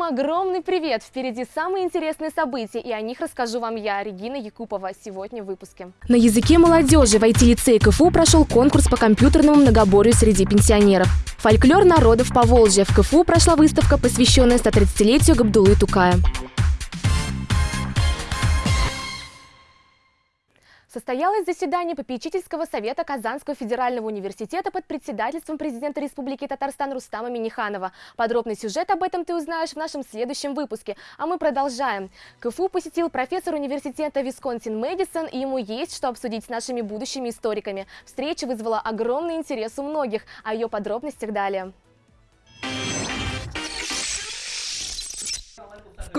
Всем огромный привет! Впереди самые интересные события, и о них расскажу вам я, Регина Якупова, сегодня в выпуске. На языке молодежи в IT-лицее КФУ прошел конкурс по компьютерному многоборью среди пенсионеров. Фольклор народов Поволжья. В КФУ прошла выставка, посвященная 130-летию Габдулы Тукая. Состоялось заседание попечительского совета Казанского федерального университета под председательством президента Республики Татарстан Рустама Миниханова. Подробный сюжет об этом ты узнаешь в нашем следующем выпуске. А мы продолжаем. КФУ посетил профессор университета Висконсин Мэдисон, и ему есть что обсудить с нашими будущими историками. Встреча вызвала огромный интерес у многих, о ее подробностях далее.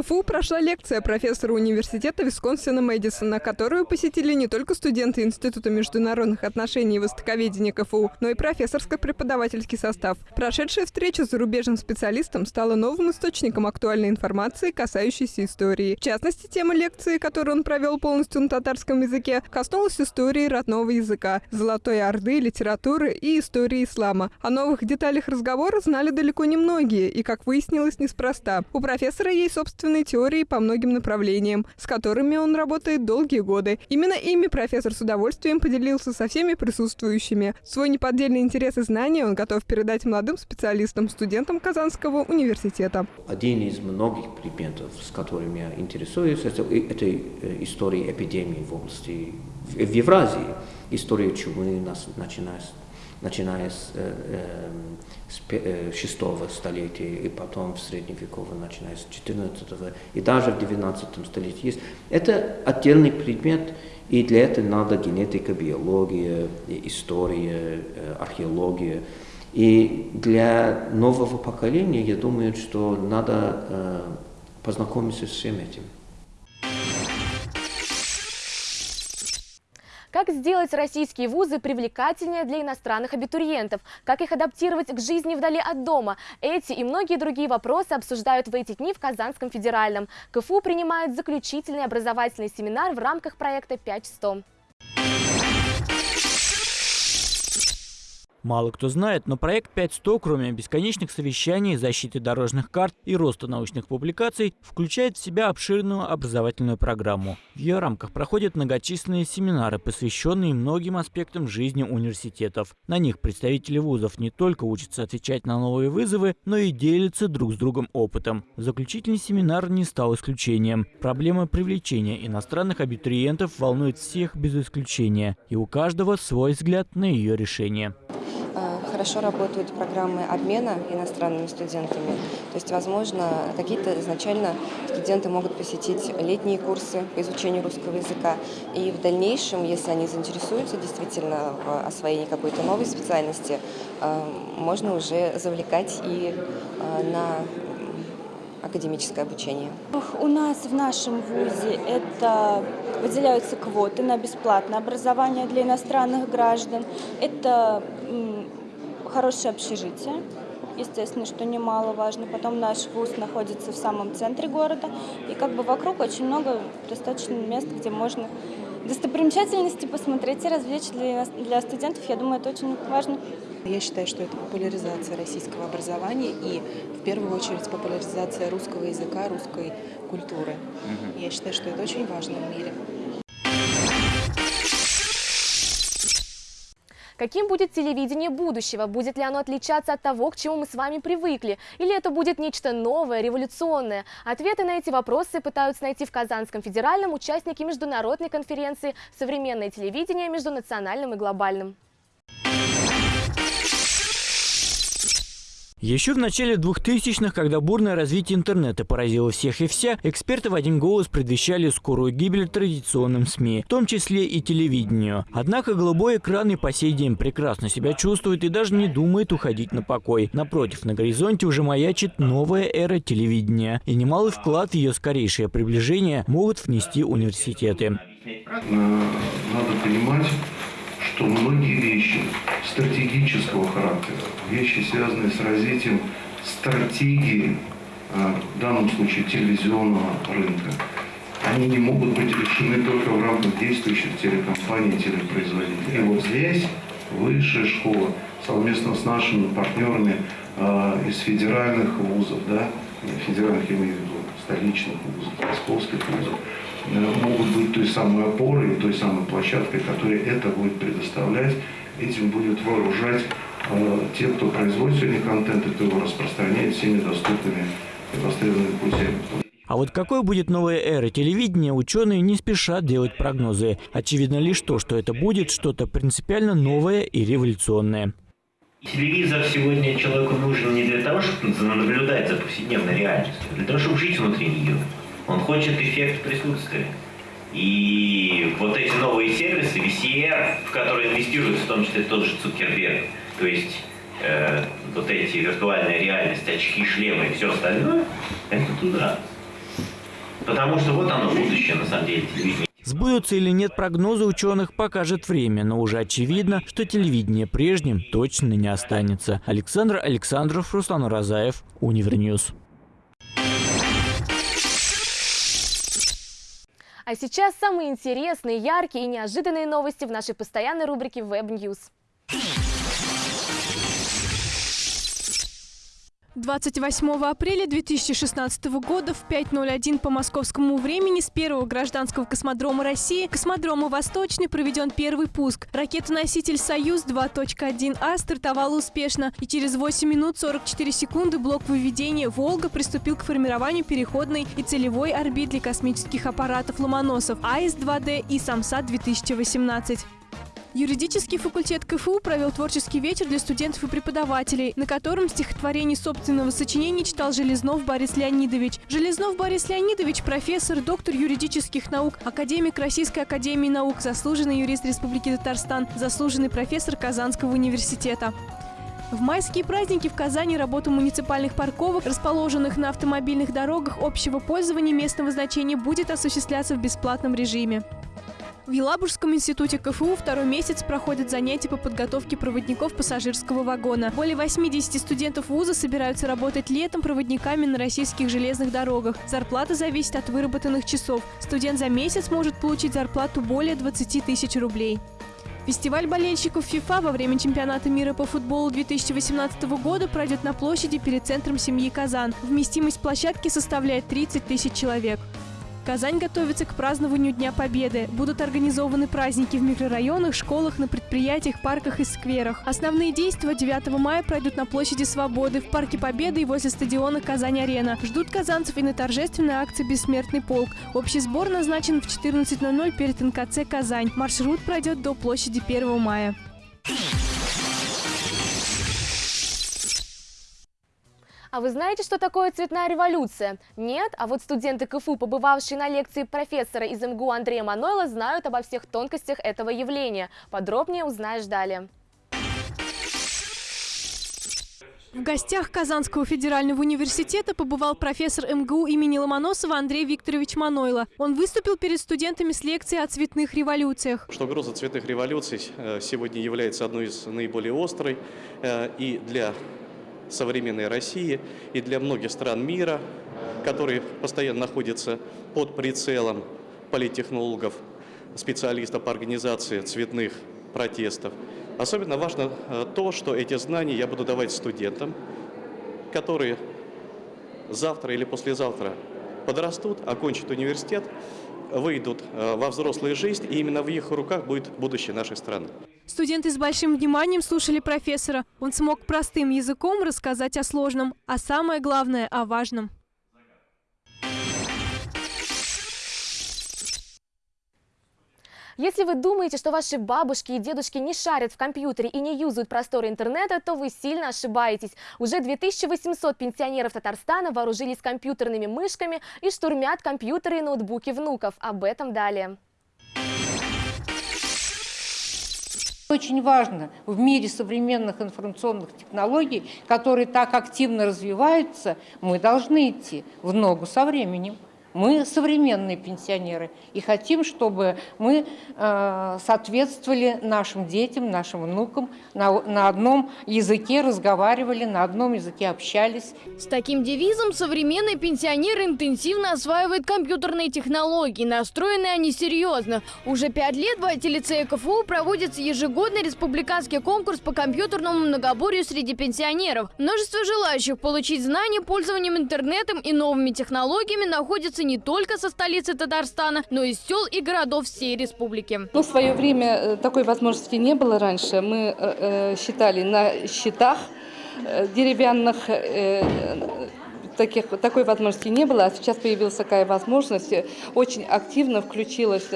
КФУ прошла лекция профессора университета Висконсина Мэдисона, которую посетили не только студенты Института международных отношений и востоковедения КФУ, но и профессорско-преподавательский состав. Прошедшая встреча с зарубежным специалистом стала новым источником актуальной информации, касающейся истории. В частности, тема лекции, которую он провел полностью на татарском языке, коснулась истории родного языка, Золотой Орды, литературы и истории ислама. О новых деталях разговора знали далеко не многие, и, как выяснилось, неспроста. У профессора есть собственный собственной теории по многим направлениям, с которыми он работает долгие годы. Именно ими профессор с удовольствием поделился со всеми присутствующими. Свой неподдельный интерес и знания он готов передать молодым специалистам, студентам Казанского университета. Один из многих предметов, с которыми я интересуюсь, это, это э, история эпидемии в области, в Евразии, история чумы, начиная с начиная с, э, с э, 6 столетия и потом в средневековье, начиная с 14 и даже в 19 столетии есть. Это отдельный предмет, и для этого надо генетика, биология, история, э, археология. И для нового поколения, я думаю, что надо э, познакомиться с всем этим. Как сделать российские вузы привлекательнее для иностранных абитуриентов? Как их адаптировать к жизни вдали от дома? Эти и многие другие вопросы обсуждают в эти дни в Казанском федеральном. КФУ принимает заключительный образовательный семинар в рамках проекта 5.100. Мало кто знает, но проект 5.100, кроме бесконечных совещаний, защиты дорожных карт и роста научных публикаций, включает в себя обширную образовательную программу. В ее рамках проходят многочисленные семинары, посвященные многим аспектам жизни университетов. На них представители вузов не только учатся отвечать на новые вызовы, но и делятся друг с другом опытом. Заключительный семинар не стал исключением. Проблема привлечения иностранных абитуриентов волнует всех без исключения, и у каждого свой взгляд на ее решение хорошо работают программы обмена иностранными студентами. То есть, возможно, какие-то изначально студенты могут посетить летние курсы по изучению русского языка. И в дальнейшем, если они заинтересуются действительно в освоении какой-то новой специальности, э, можно уже завлекать и э, на академическое обучение? У нас в нашем ВУЗе это выделяются квоты на бесплатное образование для иностранных граждан. Это хорошее общежитие, естественно, что немаловажно. Потом наш вуз находится в самом центре города, и как бы вокруг очень много достаточно мест, где можно достопримечательности посмотреть и развлечь для, для студентов. Я думаю, это очень важно. Я считаю, что это популяризация российского образования и в первую очередь популяризация русского языка, русской культуры. Угу. Я считаю, что это очень важно в мире. Каким будет телевидение будущего? Будет ли оно отличаться от того, к чему мы с вами привыкли? Или это будет нечто новое, революционное? Ответы на эти вопросы пытаются найти в Казанском федеральном участники международной конференции «Современное телевидение между национальным и глобальным». Еще в начале 2000-х, когда бурное развитие интернета поразило всех и вся, эксперты в один голос предвещали скорую гибель традиционным СМИ, в том числе и телевидению. Однако голубой экран и по сей день прекрасно себя чувствует и даже не думает уходить на покой. Напротив, на горизонте уже маячит новая эра телевидения, и немалый вклад в ее скорейшее приближение могут внести университеты. Надо понимать, что многие вещи стратегического характера, вещи, связанные с развитием стратегии, а, в данном случае телевизионного рынка, они не могут быть решены только в рамках действующих телекомпаний, телепроизводителей. И вот здесь высшая школа совместно с нашими партнерами э, из федеральных вузов, да, федеральных, я имею в виду, столичных вузов, московских вузов, могут быть той самой опорой, той самой площадкой, которая это будет предоставлять, этим будет вооружать э, те, кто производит сегодня контент, и кто его распространяет всеми доступными и востребованными путями. А вот какой будет новая эра телевидения, ученые не спешат делать прогнозы. Очевидно лишь то, что это будет что-то принципиально новое и революционное. Телевизор сегодня человеку нужен не для того, чтобы наблюдать за повседневной реальностью, а для того, чтобы жить внутри нее. Он хочет эффект присутствия. И вот эти новые сервисы, VCR, в которые инвестирует в том числе тот же Цукерберг, то есть э, вот эти виртуальная реальность, очки, шлемы и все остальное, это туда. Потому что вот оно будущее, на самом деле, телевидения. Сбудутся или нет прогнозы ученых, покажет время, но уже очевидно, что телевидение прежним точно не останется. Александр Александров, Руслан Розаев, Univer News. А сейчас самые интересные, яркие и неожиданные новости в нашей постоянной рубрике Web News. 28 апреля 2016 года в 5.01 по московскому времени с первого гражданского космодрома России, космодрома «Восточный», проведен первый пуск. Ракета-носитель «Союз 2.1А» стартовала успешно, и через 8 минут 44 секунды блок выведения «Волга» приступил к формированию переходной и целевой орбит для космических аппаратов «Ломоносов» АИС-2Д и «Самсат-2018». Юридический факультет КФУ провел творческий вечер для студентов и преподавателей, на котором стихотворение собственного сочинения читал Железнов Борис Леонидович. Железнов Борис Леонидович – профессор, доктор юридических наук, академик Российской академии наук, заслуженный юрист Республики Татарстан, заслуженный профессор Казанского университета. В майские праздники в Казани работа муниципальных парковок, расположенных на автомобильных дорогах общего пользования местного значения, будет осуществляться в бесплатном режиме. В Елабужском институте КФУ второй месяц проходят занятия по подготовке проводников пассажирского вагона. Более 80 студентов вуза собираются работать летом проводниками на российских железных дорогах. Зарплата зависит от выработанных часов. Студент за месяц может получить зарплату более 20 тысяч рублей. Фестиваль болельщиков ФИФА во время чемпионата мира по футболу 2018 года пройдет на площади перед центром семьи Казан. Вместимость площадки составляет 30 тысяч человек. Казань готовится к празднованию Дня Победы. Будут организованы праздники в микрорайонах, школах, на предприятиях, парках и скверах. Основные действия 9 мая пройдут на площади Свободы, в Парке Победы и возле стадиона Казань-Арена. Ждут казанцев и на торжественной акции «Бессмертный полк». Общий сбор назначен в 14.00 перед НКЦ «Казань». Маршрут пройдет до площади 1 мая. А вы знаете, что такое цветная революция? Нет? А вот студенты КФУ, побывавшие на лекции профессора из МГУ Андрея Манойла, знают обо всех тонкостях этого явления. Подробнее узнаешь далее. В гостях Казанского федерального университета побывал профессор МГУ имени Ломоносова Андрей Викторович Манойло. Он выступил перед студентами с лекцией о цветных революциях. Что угроза цветных революций э, сегодня является одной из наиболее острой э, и для современной России и для многих стран мира, которые постоянно находятся под прицелом политтехнологов, специалистов по организации цветных протестов. Особенно важно э, то, что эти знания я буду давать студентам, которые завтра или послезавтра подрастут, окончат университет, выйдут э, во взрослую жизнь, и именно в их руках будет будущее нашей страны. Студенты с большим вниманием слушали профессора. Он смог простым языком рассказать о сложном, а самое главное – о важном. Если вы думаете, что ваши бабушки и дедушки не шарят в компьютере и не юзают просторы интернета, то вы сильно ошибаетесь. Уже 2800 пенсионеров Татарстана вооружились компьютерными мышками и штурмят компьютеры и ноутбуки внуков. Об этом далее. Очень важно в мире современных информационных технологий, которые так активно развиваются, мы должны идти в ногу со временем. Мы современные пенсионеры и хотим, чтобы мы э, соответствовали нашим детям, нашим внукам, на, одном языке разговаривали, на одном языке общались. С таким девизом современные пенсионеры интенсивно осваивают компьютерные технологии. Настроены они серьезно. Уже пять лет в IT-лицее КФУ проводится ежегодный республиканский конкурс по компьютерному многоборью среди пенсионеров. Множество желающих получить знания пользованием интернетом и новыми технологиями находится не только со столицы Татарстана, но и сел и городов всей республики. Ну, в свое время э, такой возможности не было раньше. Мы э, э считали на счетах э, деревянных таких, такой возможности не было, а сейчас появилась такая возможность. Очень активно включилась,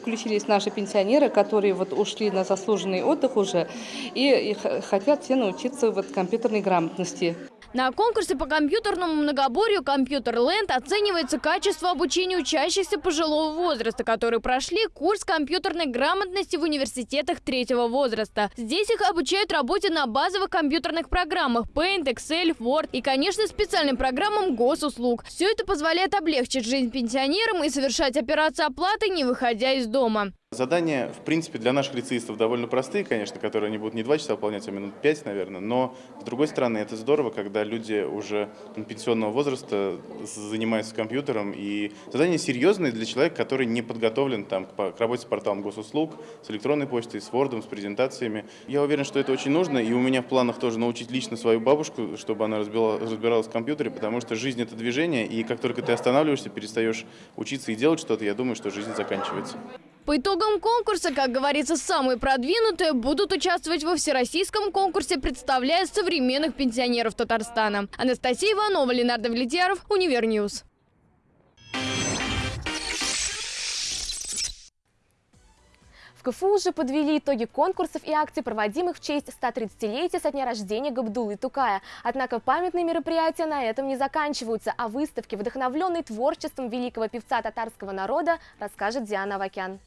включились наши пенсионеры, которые вот ушли на заслуженный отдых уже и, и хотят все научиться вот компьютерной грамотности. На конкурсе по компьютерному многоборью «Компьютер Ленд» оценивается качество обучения учащихся пожилого возраста, которые прошли курс компьютерной грамотности в университетах третьего возраста. Здесь их обучают работе на базовых компьютерных программах Paint, Excel, Word и, конечно, специальным программам госуслуг. Все это позволяет облегчить жизнь пенсионерам и совершать операции оплаты, не выходя из дома. Задания, в принципе, для наших лицеистов довольно простые, конечно, которые они будут не два часа выполнять, а минут пять, наверное. Но, с другой стороны, это здорово, когда люди уже пенсионного возраста занимаются компьютером. И задания серьезные для человека, который не подготовлен там, к работе с порталом госуслуг, с электронной почтой, с Word, с презентациями. Я уверен, что это очень нужно. И у меня в планах тоже научить лично свою бабушку, чтобы она разбиралась в компьютере, потому что жизнь – это движение. И как только ты останавливаешься, перестаешь учиться и делать что-то, я думаю, что жизнь заканчивается. По итогам конкурса, как говорится, самые продвинутые будут участвовать во всероссийском конкурсе, представляя современных пенсионеров Татарстана. Анастасия Иванова, Ленар Давлетьяров, Univer News. КФУ уже подвели итоги конкурсов и акций, проводимых в честь 130-летия со дня рождения Габдуллы Тукая. Однако памятные мероприятия на этом не заканчиваются, а выставки, вдохновленные творчеством великого певца татарского народа, расскажет Диана Вакян.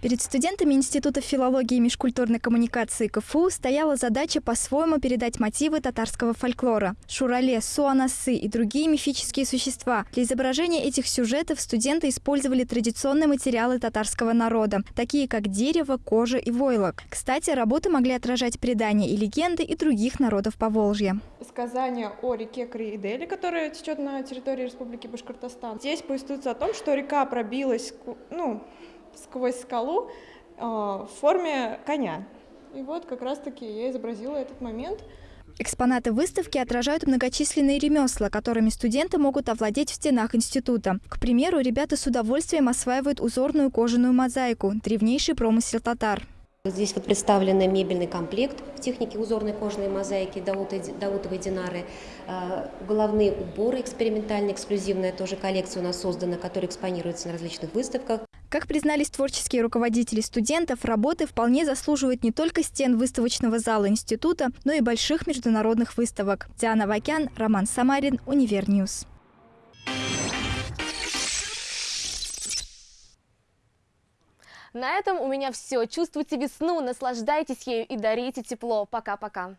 Перед студентами Института филологии и межкультурной коммуникации КФУ стояла задача по-своему передать мотивы татарского фольклора – шурале, суанасы и другие мифические существа. Для изображения этих сюжетов студенты использовали традиционные материалы татарского народа, такие как дерево, кожа и войлок. Кстати, работы могли отражать предания и легенды и других народов Поволжья. Сказание о реке Криидели, которая течет на территории Республики Башкортостан. Здесь повествуется о том, что река пробилась, ну, сквозь скалу э, в форме коня. И вот как раз-таки я изобразила этот момент. Экспонаты выставки отражают многочисленные ремесла, которыми студенты могут овладеть в стенах института. К примеру, ребята с удовольствием осваивают узорную кожаную мозаику – древнейший промысел татар. Здесь вот представлен мебельный комплект в технике узорной кожаной мозаики Даутовой Динары. А, головные уборы экспериментальные, эксклюзивная тоже коллекция у нас создана, которая экспонируется на различных выставках. Как признались творческие руководители студентов, работы вполне заслуживают не только стен выставочного зала института, но и больших международных выставок. Диана Вакян, Роман Самарин, Univer News. На этом у меня все. Чувствуйте весну, наслаждайтесь ею и дарите тепло. Пока-пока.